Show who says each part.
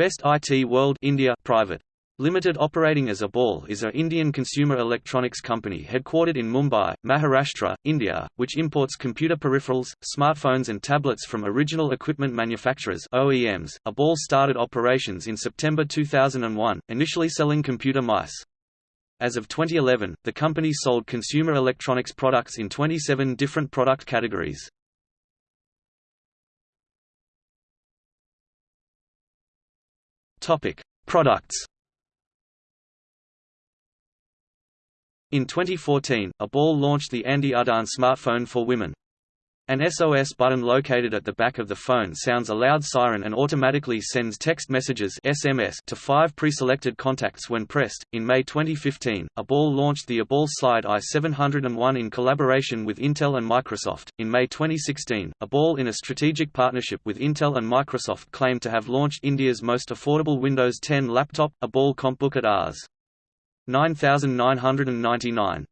Speaker 1: Best IT World India Private. Limited operating as iBall is a Indian consumer electronics company headquartered in Mumbai, Maharashtra, India, which imports computer peripherals, smartphones and tablets from original equipment manufacturers OEMs. iBall started operations in September 2001, initially selling computer mice. As of 2011, the company sold consumer electronics products in 27 different product categories. Topic: Products In 2014, iBall launched the Andi Udaan smartphone for women. An SOS button located at the back of the phone sounds a loud siren and automatically sends text messages SMS to five pre-selected contacts when pressed. In May 2015, iBall launched the iBall Slide i701 in collaboration with Intel and Microsoft. In May 2016, iBall in a strategic partnership with Intel and Microsoft claimed to have launched India's most affordable Windows 10 laptop, iBall Compbook at Rs. 9999